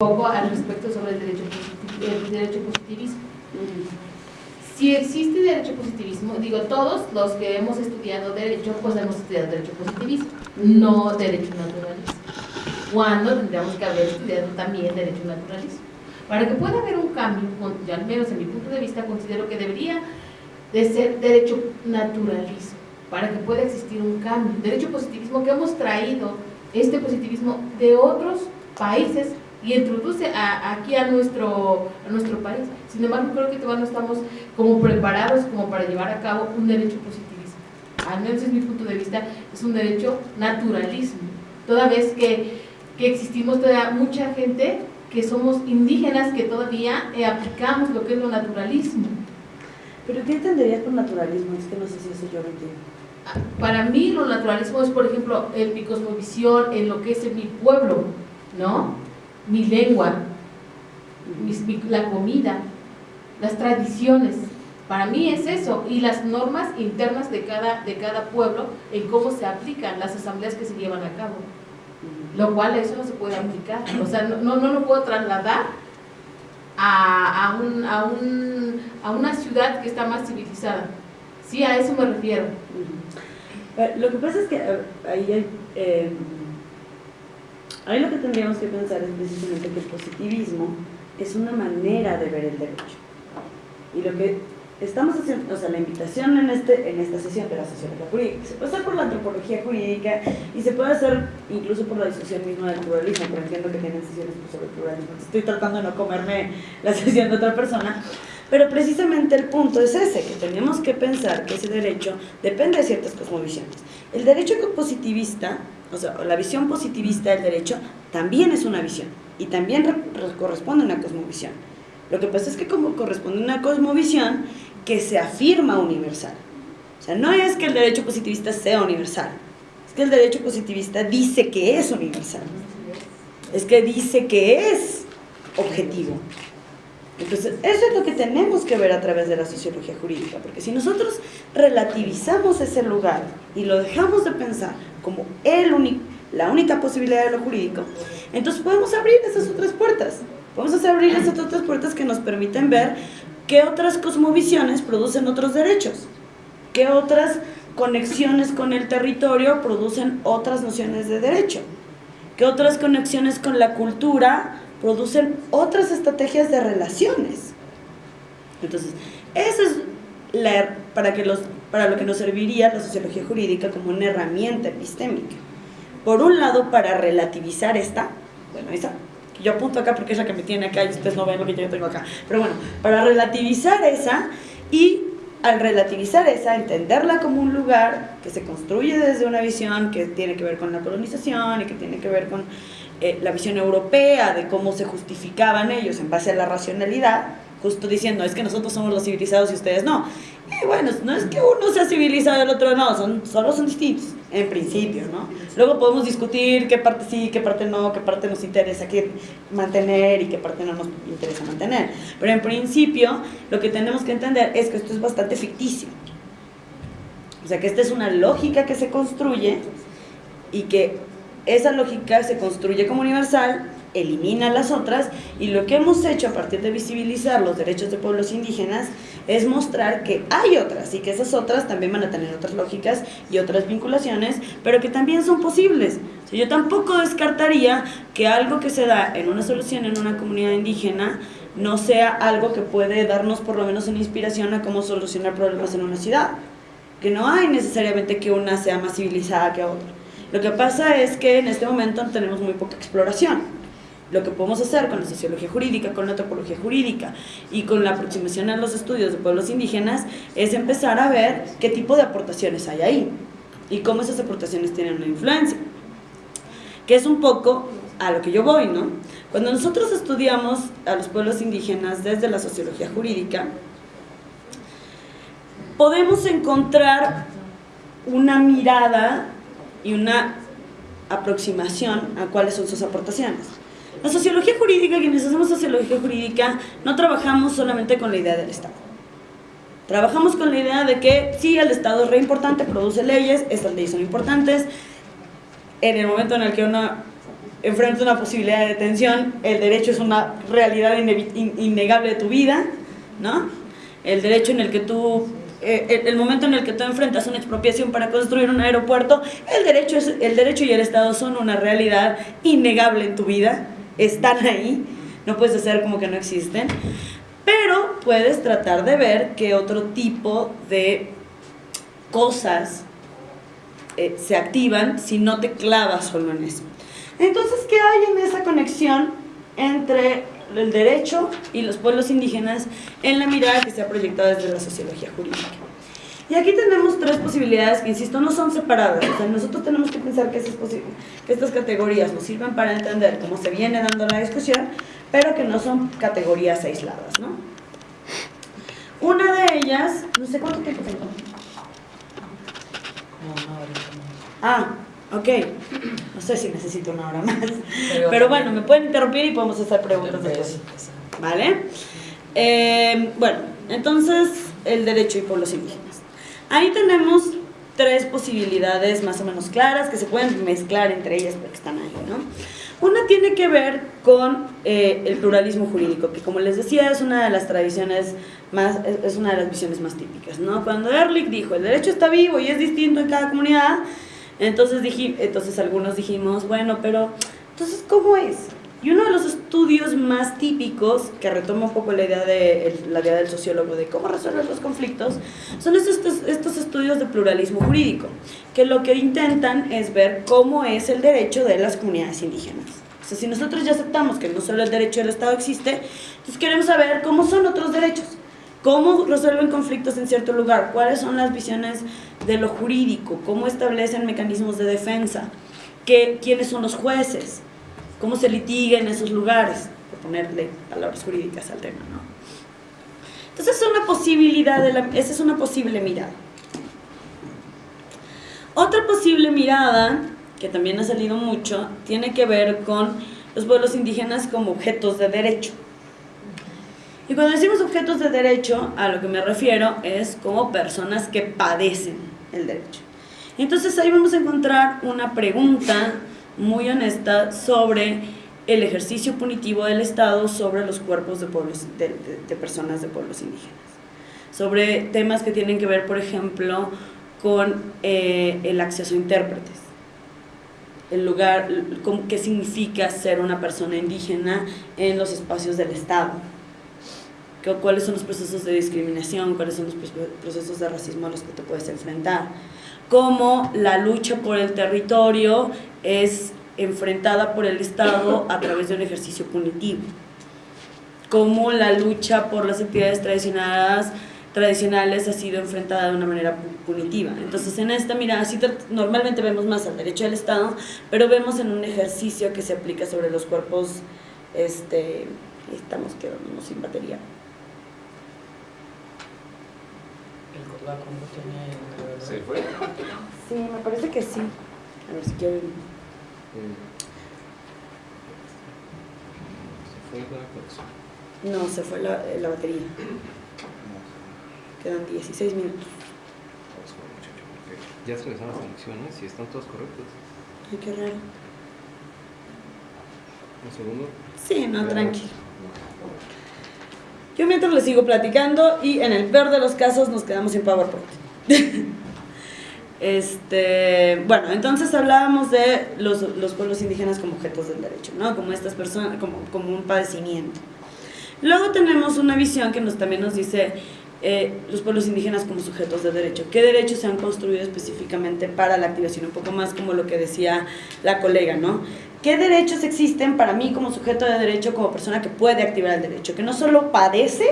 poco al respecto sobre el derecho, positivismo. Si existe derecho positivismo, digo, todos los que hemos estudiado derecho, pues hemos estudiado derecho positivismo, no derecho naturalismo. Cuando tendríamos que haber estudiado también derecho naturalismo. Para que pueda haber un cambio, al menos en mi punto de vista considero que debería de ser derecho naturalismo, para que pueda existir un cambio. Derecho positivismo que hemos traído, este positivismo de otros países y introduce aquí a nuestro, a nuestro país. Sin embargo, creo que todavía no estamos como preparados como para llevar a cabo un derecho positivismo. Al menos es mi punto de vista, es un derecho naturalismo. Toda vez que, que existimos todavía mucha gente que somos indígenas que todavía eh, aplicamos lo que es lo naturalismo. ¿Pero qué entenderías por naturalismo? Es que no sé si eso yo lo entiendo. Ah, para mí lo naturalismo es, por ejemplo, en mi cosmovisión, en lo que es en mi pueblo, ¿no? Mi lengua, la comida, las tradiciones. Para mí es eso, y las normas internas de cada, de cada pueblo en cómo se aplican las asambleas que se llevan a cabo. Lo cual eso no se puede aplicar, o sea, no, no, lo puedo trasladar a, a, un, a, un, a, una ciudad que está más civilizada. Sí, a eso me refiero. Lo que pasa es que eh, ahí hay... Eh, Ahí lo que tendríamos que pensar es precisamente que el positivismo es una manera de ver el derecho. Y lo que estamos haciendo, o sea, la invitación en, este, en esta sesión de la sociología jurídica, se puede hacer por la antropología jurídica y se puede hacer incluso por la discusión misma del pluralismo, pero entiendo que tienen sesiones sobre el pluralismo. Estoy tratando de no comerme la sesión de otra persona, pero precisamente el punto es ese, que tenemos que pensar que ese derecho depende de ciertas cosmovisiones. El derecho positivista o sea, la visión positivista del derecho también es una visión y también corresponde a una cosmovisión. Lo que pasa es que como corresponde a una cosmovisión que se afirma universal. O sea, no es que el derecho positivista sea universal, es que el derecho positivista dice que es universal. Es que dice que es objetivo. Entonces, eso es lo que tenemos que ver a través de la sociología jurídica, porque si nosotros relativizamos ese lugar y lo dejamos de pensar como el la única posibilidad de lo jurídico, entonces podemos abrir esas otras puertas. Podemos abrir esas otras puertas que nos permiten ver qué otras cosmovisiones producen otros derechos, qué otras conexiones con el territorio producen otras nociones de derecho, qué otras conexiones con la cultura producen otras estrategias de relaciones. Entonces, eso es la, para, que los, para lo que nos serviría la sociología jurídica como una herramienta epistémica. Por un lado, para relativizar esta, bueno, esa, que yo apunto acá porque es la que me tiene acá y ustedes no ven lo que yo tengo acá, pero bueno, para relativizar esa y al relativizar esa, entenderla como un lugar que se construye desde una visión que tiene que ver con la colonización y que tiene que ver con eh, la visión europea de cómo se justificaban ellos en base a la racionalidad, justo diciendo, es que nosotros somos los civilizados y ustedes no. Y bueno, no es que uno sea civilizado y el otro no, son, solo son distintos, en principio, ¿no? Luego podemos discutir qué parte sí, qué parte no, qué parte nos interesa que mantener y qué parte no nos interesa mantener. Pero en principio, lo que tenemos que entender es que esto es bastante ficticio. O sea, que esta es una lógica que se construye y que esa lógica se construye como universal, elimina las otras y lo que hemos hecho a partir de visibilizar los derechos de pueblos indígenas es mostrar que hay otras y que esas otras también van a tener otras lógicas y otras vinculaciones, pero que también son posibles. Yo tampoco descartaría que algo que se da en una solución en una comunidad indígena no sea algo que puede darnos por lo menos una inspiración a cómo solucionar problemas en una ciudad. Que no hay necesariamente que una sea más civilizada que otra. Lo que pasa es que en este momento tenemos muy poca exploración. Lo que podemos hacer con la sociología jurídica, con la antropología jurídica y con la aproximación a los estudios de pueblos indígenas es empezar a ver qué tipo de aportaciones hay ahí y cómo esas aportaciones tienen una influencia. Que es un poco a lo que yo voy, ¿no? Cuando nosotros estudiamos a los pueblos indígenas desde la sociología jurídica, podemos encontrar una mirada y una aproximación a cuáles son sus aportaciones. La sociología jurídica, quienes hacemos sociología jurídica, no trabajamos solamente con la idea del Estado. Trabajamos con la idea de que sí, el Estado es re importante, produce leyes, estas leyes son importantes. En el momento en el que una enfrentas una posibilidad de detención, el derecho es una realidad innegable de tu vida, ¿no? El derecho en el que tú, eh, el momento en el que tú enfrentas una expropiación para construir un aeropuerto, el derecho, es, el derecho y el Estado son una realidad innegable en tu vida, están ahí, no puedes hacer como que no existen, pero puedes tratar de ver qué otro tipo de cosas eh, se activan si no te clavas solo en eso. Entonces, ¿qué hay en esa conexión entre el derecho y los pueblos indígenas en la mirada que se ha proyectado desde la sociología jurídica? Y aquí tenemos tres posibilidades que, insisto, no son separadas. O sea, nosotros tenemos que pensar que, que estas categorías nos sirven para entender cómo se viene dando la discusión, pero que no son categorías aisladas, ¿no? Una de ellas, no sé cuánto tiempo tengo. Ah, ok. No sé si necesito una hora más. Pero, bueno, me pueden interrumpir y podemos hacer preguntas después. ¿Vale? Eh, bueno, entonces el derecho y pueblos indígenas. Ahí tenemos tres posibilidades más o menos claras que se pueden mezclar entre ellas porque están ahí, ¿no? Una tiene que ver con eh, el pluralismo jurídico, que como les decía es una de las tradiciones más, es una de las visiones más típicas, ¿no? Cuando Ehrlich dijo, el derecho está vivo y es distinto en cada comunidad, entonces, dije, entonces algunos dijimos, bueno, pero entonces, ¿cómo es? Y uno de los estudios más típicos, que retoma un poco la idea, de, la idea del sociólogo de cómo resolver los conflictos, son estos, estos estudios de pluralismo jurídico, que lo que intentan es ver cómo es el derecho de las comunidades indígenas. O sea, si nosotros ya aceptamos que no solo el derecho del Estado existe, entonces queremos saber cómo son otros derechos, cómo resuelven conflictos en cierto lugar, cuáles son las visiones de lo jurídico, cómo establecen mecanismos de defensa, qué, quiénes son los jueces, cómo se litiga en esos lugares, por ponerle palabras jurídicas al tema, ¿no? Entonces es una posibilidad, de la, esa es una posible mirada. Otra posible mirada, que también ha salido mucho, tiene que ver con los pueblos indígenas como objetos de derecho. Y cuando decimos objetos de derecho, a lo que me refiero es como personas que padecen el derecho. Entonces ahí vamos a encontrar una pregunta muy honesta sobre el ejercicio punitivo del Estado sobre los cuerpos de, pueblos, de, personas de pueblos indígenas. Sobre temas que tienen que ver, por ejemplo, con eh, el acceso a intérpretes. El lugar, qué significa ser una persona indígena en los espacios del Estado cuáles son los procesos de discriminación, cuáles son los procesos de racismo a los que te puedes enfrentar, cómo la lucha por el territorio es enfrentada por el Estado a través de un ejercicio punitivo, cómo la lucha por las actividades tradicionales, tradicionales ha sido enfrentada de una manera punitiva. Entonces, en esta mirada, sí, normalmente vemos más al derecho del Estado, pero vemos en un ejercicio que se aplica sobre los cuerpos, este, estamos quedándonos sin batería. ¿Se fue? Sí, me parece que sí. A ver si quieren. ¿Se fue la conexión? No, se fue la, la batería. Quedan 16 minutos. Ya se les dan las conexiones y están todas correctas. Ay, qué raro. ¿Un segundo? Sí, no, tranquilo. Yo mientras les sigo platicando y en el peor de los casos nos quedamos sin PowerPoint. este, bueno, entonces hablábamos de los, pueblos indígenas como objetos del derecho, ¿no? Como estas personas, como, como un padecimiento. Luego tenemos una visión que nos, también nos dice eh, los pueblos indígenas como sujetos de derecho. ¿Qué derechos se han construido específicamente para la activación? Un poco más como lo que decía la colega, ¿no? ¿Qué derechos existen para mí como sujeto de derecho, como persona que puede activar el derecho? Que no solo padece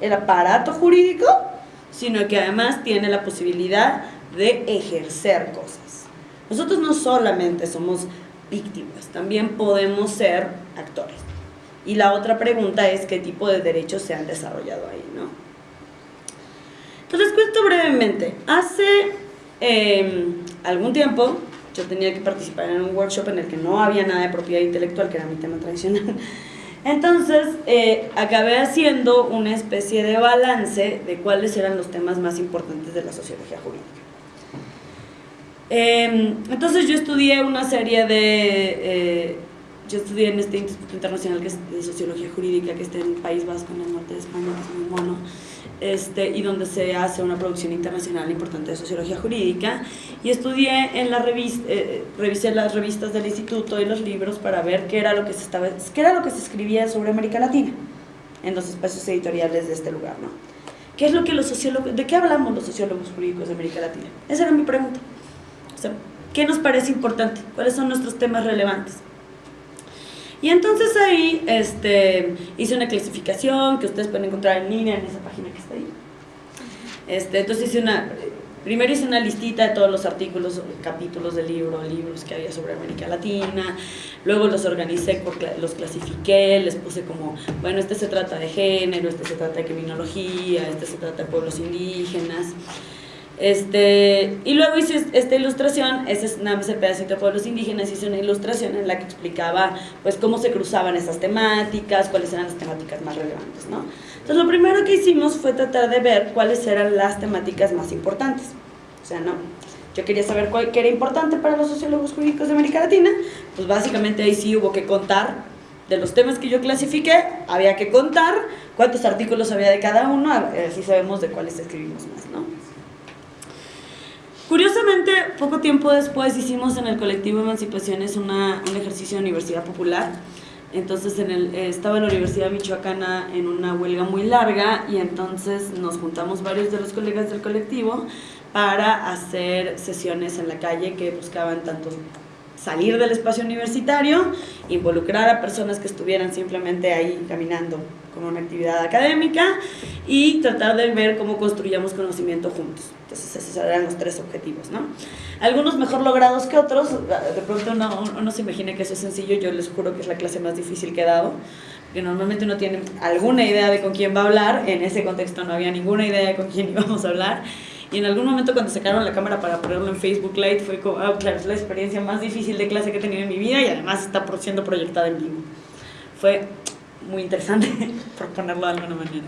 el aparato jurídico, sino que además tiene la posibilidad de ejercer cosas. Nosotros no solamente somos víctimas, también podemos ser actores. Y la otra pregunta es qué tipo de derechos se han desarrollado ahí, ¿no? Entonces, cuento brevemente. Hace em, algún tiempo yo tenía que participar en un workshop en el que no había nada de propiedad intelectual, que era mi tema tradicional. Entonces, eh, acabé haciendo una especie de balance de cuáles eran los temas más importantes de la sociología jurídica. Em, entonces yo estudié una serie de, eh, yo estudié en este Instituto Internacional de Sociología Jurídica, que está en el País Vasco, en el norte de España, que es muy mono, este, y donde se hace una producción internacional importante de Sociología Jurídica. Y estudié en la revista, eh, revisé las revistas del instituto y los libros para ver qué era lo que se, estaba, qué era lo que se escribía sobre América Latina en los espacios editoriales de este lugar, ¿no? ¿Qué es lo que los sociólogos, de qué hablamos los sociólogos jurídicos de América Latina? Esa era mi pregunta. O sea, ¿qué nos parece importante? ¿Cuáles son nuestros temas relevantes? Y entonces ahí este, hice una clasificación que ustedes pueden encontrar en línea en esa página que está ahí. Este, entonces hice una, primero hice una listita de todos los artículos, capítulos del libro, libros que había sobre América Latina, luego los organicé, los clasifiqué, les puse como, bueno, este se trata de género, este se trata de criminología, este se trata de pueblos indígenas. Este, y luego hice esta ilustración, ese es nada más el pedacito de pueblos indígenas, hice una ilustración en la que explicaba pues cómo se cruzaban esas temáticas, cuáles eran las temáticas más relevantes, ¿no? Entonces lo primero que hicimos fue tratar de ver cuáles eran las temáticas más importantes. O sea, no, yo quería saber cuál, qué era importante para los sociólogos jurídicos de América Latina, pues básicamente ahí sí hubo que contar de los temas que yo clasifiqué, había que contar cuántos artículos había de cada uno, así sabemos de cuáles escribimos más, ¿no? Curiosamente, poco tiempo después hicimos en el colectivo Emancipaciones una, un ejercicio de universidad popular. Entonces en el, estaba en la Universidad Michoacana en una huelga muy larga y entonces nos juntamos varios de los colegas del colectivo para hacer sesiones en la calle que buscaban tanto salir del espacio universitario, involucrar a personas que estuvieran simplemente ahí caminando como una actividad académica y tratar de ver cómo construíamos conocimiento juntos. Entonces esos eran los tres objetivos, ¿no? Algunos mejor logrados que otros, de pronto uno, uno se imagina que eso es sencillo, yo les juro que es la clase más difícil que he dado, que normalmente uno tiene alguna idea de con quién va a hablar, en ese contexto no había ninguna idea de con quién íbamos a hablar, y en algún momento cuando sacaron la cámara para ponerlo en Facebook Live fue como, ah, claro, es la experiencia más difícil de clase que he tenido en mi vida y además está siendo proyectada en vivo. Fue muy interesante, por ponerlo de alguna manera.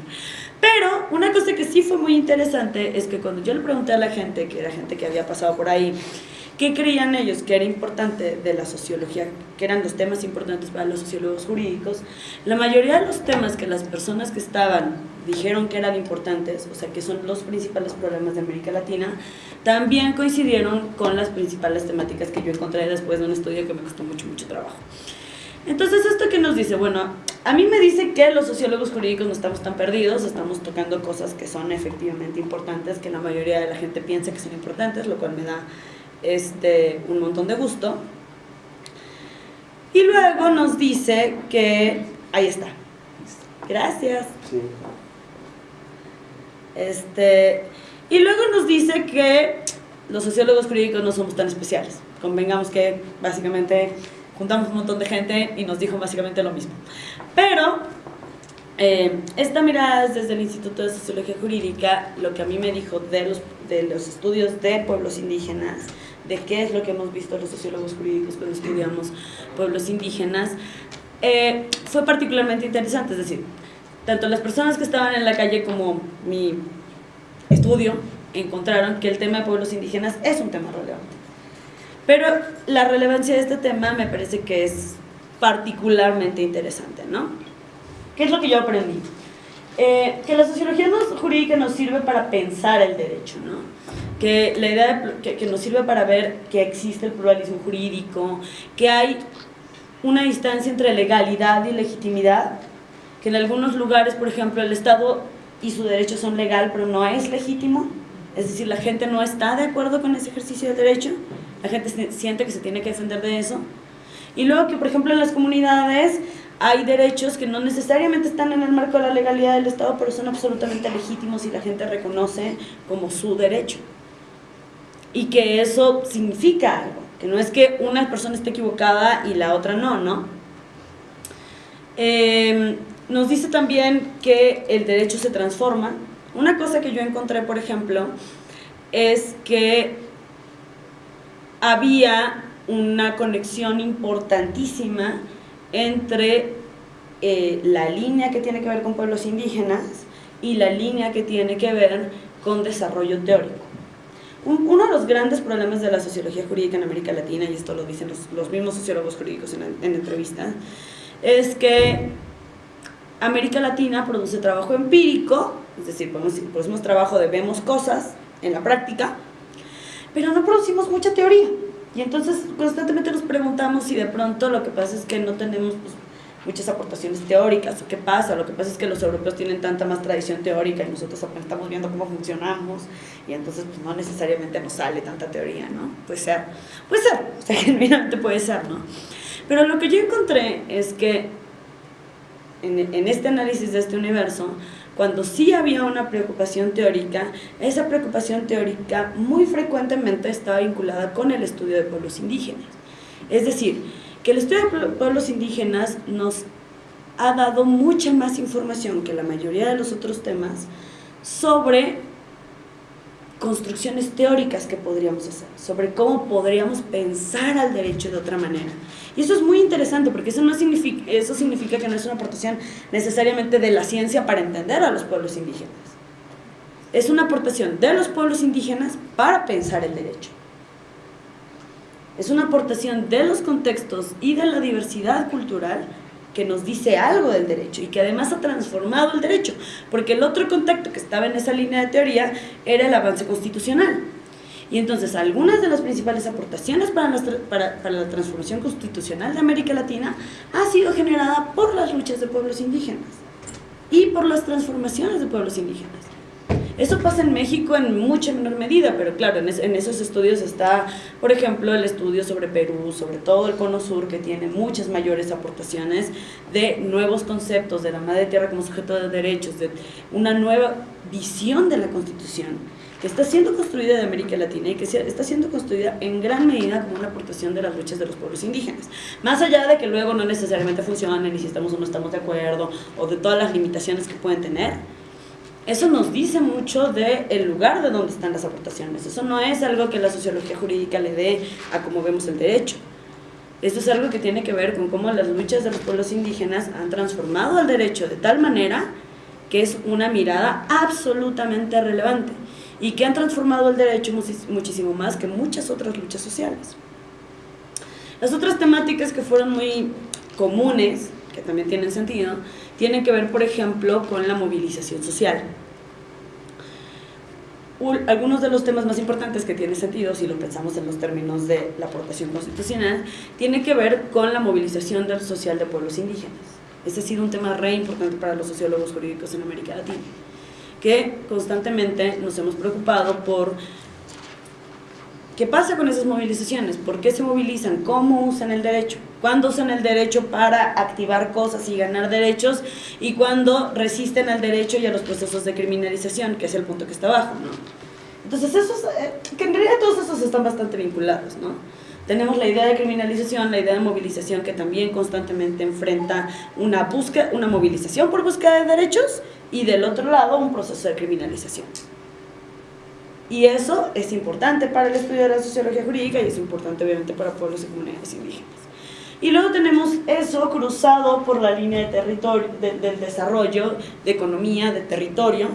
Pero una cosa que sí fue muy interesante es que cuando yo le pregunté a la gente, que era gente que había pasado por ahí, qué creían ellos que era importante de la sociología, que eran los temas importantes para los sociólogos jurídicos, la mayoría de los temas que las personas que estaban dijeron que eran importantes, o sea, que son los principales problemas de América Latina, también coincidieron con las principales temáticas que yo encontré después de un estudio que me costó mucho, mucho trabajo. Entonces, ¿esto qué nos dice? Bueno, a mí me dice que los sociólogos jurídicos no estamos tan perdidos, estamos tocando cosas que son efectivamente importantes, que la mayoría de la gente piensa que son importantes, lo cual me da este, un montón de gusto. Y luego nos dice que, ahí está, gracias. Este, y luego nos dice que los sociólogos jurídicos no somos tan especiales. Convengamos que básicamente juntamos un montón de gente y nos dijo básicamente lo mismo. Pero eh, esta mirada es desde el Instituto de Sociología Jurídica, lo que a mí me dijo de los, de los estudios de pueblos indígenas, de qué es lo que hemos visto los sociólogos jurídicos cuando estudiamos pueblos indígenas, eh, fue particularmente interesante. Es decir, tanto las personas que estaban en la calle como mi estudio encontraron que el tema de pueblos indígenas es un tema relevante. Pero la relevancia de este tema me parece que es particularmente interesante, ¿no? ¿Qué es lo que yo aprendí? Eh, que la sociología jurídica nos sirve para pensar el derecho, ¿no? Que la idea que, que nos sirve para ver que existe el pluralismo jurídico, que hay una distancia entre legalidad y legitimidad, que en algunos lugares, por ejemplo, el Estado y su derecho son legal, pero no es legítimo, es decir, la gente no está de acuerdo con ese ejercicio del derecho, la gente siente que se tiene que defender de eso. Y luego que, por ejemplo, en las comunidades hay derechos que no necesariamente están en el marco de la legalidad del Estado, pero son absolutamente legítimos y la gente reconoce como su derecho. Y que eso significa algo, que no es que una persona esté equivocada y la otra no, ¿no? Em, nos dice también que el derecho se transforma. Una cosa que yo encontré, por ejemplo, es que había una conexión importantísima entre eh, la línea que tiene que ver con pueblos indígenas y la línea que tiene que ver con desarrollo teórico. un- uno de los grandes problemas de la sociología jurídica en América Latina, y esto lo dicen los, mismos sociólogos jurídicos en, en entrevista, es que América Latina produce trabajo empírico, es decir, producimos trabajo de vemos cosas en la práctica, pero no producimos mucha teoría. Y entonces constantemente nos preguntamos si de pronto lo que pasa es que no tenemos pues, muchas aportaciones teóricas, o qué pasa, lo que pasa es que los europeos tienen tanta más tradición teórica y nosotros estamos viendo cómo funcionamos y entonces pues, no necesariamente nos sale tanta teoría, ¿no? Puede ser, puede ser, o sea, genuinamente puede ser, ¿no? Pero lo que yo encontré es que en, en este análisis de este universo, cuando sí había una preocupación teórica, esa preocupación teórica muy frecuentemente estaba vinculada con el estudio de pueblos indígenas. Es decir, que el estudio de pueblos indígenas nos ha dado mucha más información que la mayoría de los otros temas sobre construcciones teóricas que podríamos hacer, sobre cómo podríamos pensar al derecho de otra manera. Y eso es muy interesante porque eso, no significa, eso significa que no es una aportación necesariamente de la ciencia para entender a los pueblos indígenas. Es una aportación de los pueblos indígenas para pensar el derecho. Es una aportación de los contextos y de la diversidad cultural que nos dice algo del derecho y que además ha transformado el derecho, porque el otro contacto que estaba en esa línea de teoría era el avance constitucional. Y entonces algunas de las principales aportaciones para, la transformación constitucional de América Latina ha sido generada por las luchas de pueblos indígenas y por las transformaciones de pueblos indígenas. Eso pasa en México en mucha menor medida, pero claro, en, es, en, esos estudios está, por ejemplo, el estudio sobre Perú, sobre todo el Cono Sur, que tiene muchas mayores aportaciones de nuevos conceptos, de la madre tierra como sujeto de derechos, de una nueva visión de la Constitución, que está siendo construida de América Latina y que está siendo construida en gran medida como una aportación de las luchas de los pueblos indígenas. Más allá de que luego no necesariamente funcionen y si estamos o no estamos de acuerdo, o de todas las limitaciones que pueden tener, eso nos dice mucho del el lugar de donde están las aportaciones. Eso no es algo que la sociología jurídica le dé a cómo vemos el derecho. Esto es algo que tiene que ver con cómo las luchas de los pueblos indígenas han transformado el derecho de tal manera que es una mirada absolutamente relevante y que han transformado el derecho muchísimo más que muchas otras luchas sociales. Las otras temáticas que fueron muy comunes, que también tienen sentido, tienen que ver, por ejemplo, con la movilización social. Algunos de los temas más importantes que tienen sentido, si lo pensamos en los términos de la aportación constitucional, tiene que ver con la movilización social de pueblos indígenas. Este ha sido un tema re importante para los sociólogos jurídicos en América Latina, que constantemente nos hemos preocupado por ¿Qué pasa con esas movilizaciones? ¿Por qué se movilizan? ¿Cómo usan el derecho? ¿Cuándo usan el derecho para activar cosas y ganar derechos? ¿Y cuándo resisten al derecho y a los procesos de criminalización? Que es el punto que está abajo, ¿no? Entonces, esos, eh, que en realidad todos esos están bastante vinculados, ¿no? Tenemos la idea de criminalización, la idea de movilización que también constantemente enfrenta una, búsqueda, una movilización por búsqueda de derechos y del otro lado un proceso de criminalización. Y eso es importante para el estudio de la sociología jurídica y es importante obviamente para pueblos y comunidades indígenas. Y luego tenemos eso cruzado por la línea de territorio, de, del desarrollo, de economía, de territorio,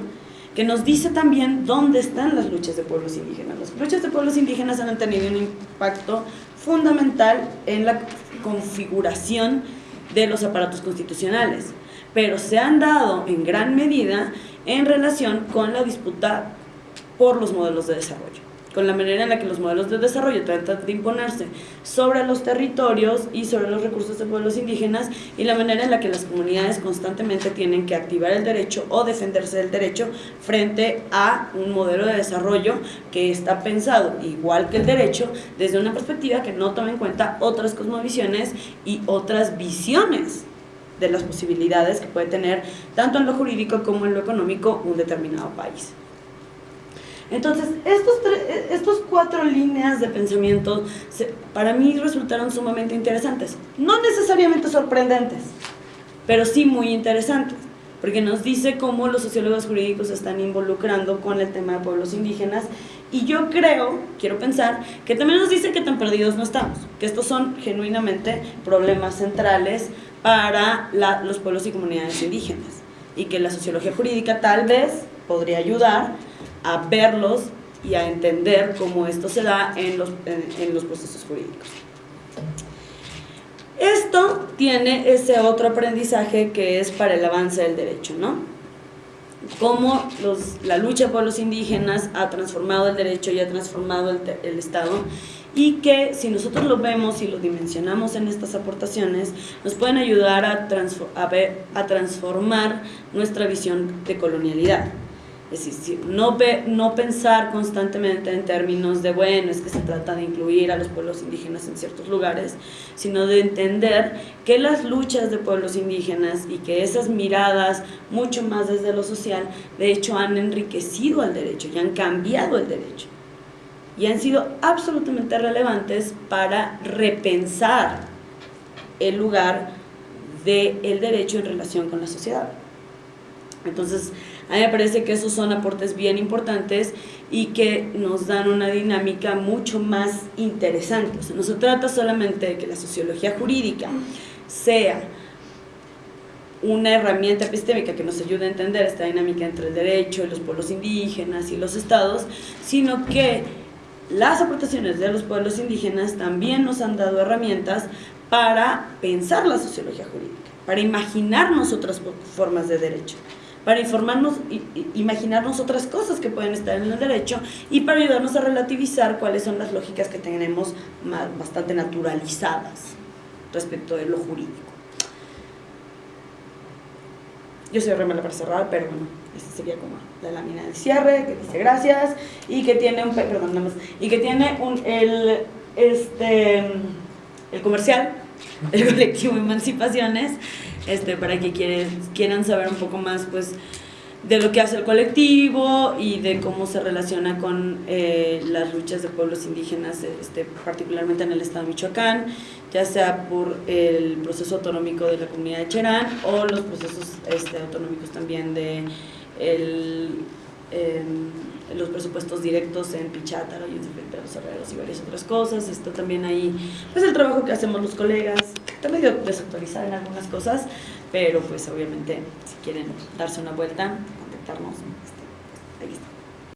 que nos dice también dónde están las luchas de pueblos indígenas. Las luchas de pueblos indígenas han tenido un impacto fundamental en la configuración de los aparatos constitucionales, pero se han dado en gran medida en relación con la disputa por los modelos de desarrollo, con la manera en la que los modelos de desarrollo tratan de imponerse sobre los territorios y sobre los recursos de pueblos indígenas y la manera en la que las comunidades constantemente tienen que activar el derecho o defenderse del derecho frente a un modelo de desarrollo que está pensado, igual que el derecho, desde una perspectiva que no toma en cuenta otras cosmovisiones y otras visiones de las posibilidades que puede tener tanto en lo jurídico como en lo económico un determinado país. Entonces, estos, estos cuatro líneas de pensamiento se, para mí resultaron sumamente interesantes. No necesariamente sorprendentes, pero sí muy interesantes, porque nos dice cómo los sociólogos jurídicos se están involucrando con el tema de pueblos indígenas y yo creo, quiero pensar, que también nos dice que tan perdidos no estamos, que estos son genuinamente problemas centrales para la, los pueblos y comunidades indígenas y que la sociología jurídica tal vez podría ayudar a verlos y a entender cómo esto se da en los, en, los procesos jurídicos. Esto tiene ese otro aprendizaje que es para el avance del derecho, ¿no? Cómo los, la lucha por los indígenas ha transformado el derecho y ha transformado el, el Estado y que si nosotros lo vemos y lo dimensionamos en estas aportaciones, nos pueden ayudar a, a, ver- a transformar nuestra visión de colonialidad. Es decir, no, ve- no pensar constantemente en términos de, bueno, es que se trata de incluir a los pueblos indígenas en ciertos lugares, sino de entender que las luchas de pueblos indígenas y que esas miradas, mucho más desde lo social, de hecho han enriquecido al derecho y han cambiado el derecho. Y han sido absolutamente relevantes para repensar el lugar del derecho en relación con la sociedad. Entonces, a mí me parece que esos son aportes bien importantes y que nos dan una dinámica mucho más interesante. No se trata solamente de que la sociología jurídica sea una herramienta epistémica que nos ayude a entender esta dinámica entre el derecho y los pueblos indígenas y los estados, sino que las aportaciones de los pueblos indígenas también nos han dado herramientas para pensar la sociología jurídica, para imaginarnos otras formas de derecho para informarnos, imaginarnos otras cosas que pueden estar en el derecho y para ayudarnos a relativizar cuáles son las lógicas que tenemos bastante naturalizadas respecto de lo jurídico. Yo soy re mala para cerrar, pero bueno, esta sería como la lámina de cierre, que dice gracias, y que tiene un, pe- perdón, nada más, y que tiene un, el, este, el comercial, el colectivo Emancipaciones, este, para que quieres, quieran saber un poco más, pues, de lo que hace el colectivo y de cómo se relaciona con eh, las luchas de pueblos indígenas, este, particularmente en el estado de Michoacán, ya sea por el proceso autonómico de la comunidad de Cherán o los procesos este, autonómicos también de el, em, los presupuestos directos en Pichátaro y en Herreros y varias otras cosas. Esto también ahí, pues el trabajo que hacemos los colegas, está medio desactualizado en algunas cosas, pero pues obviamente si quieren darse una vuelta, contactarnos.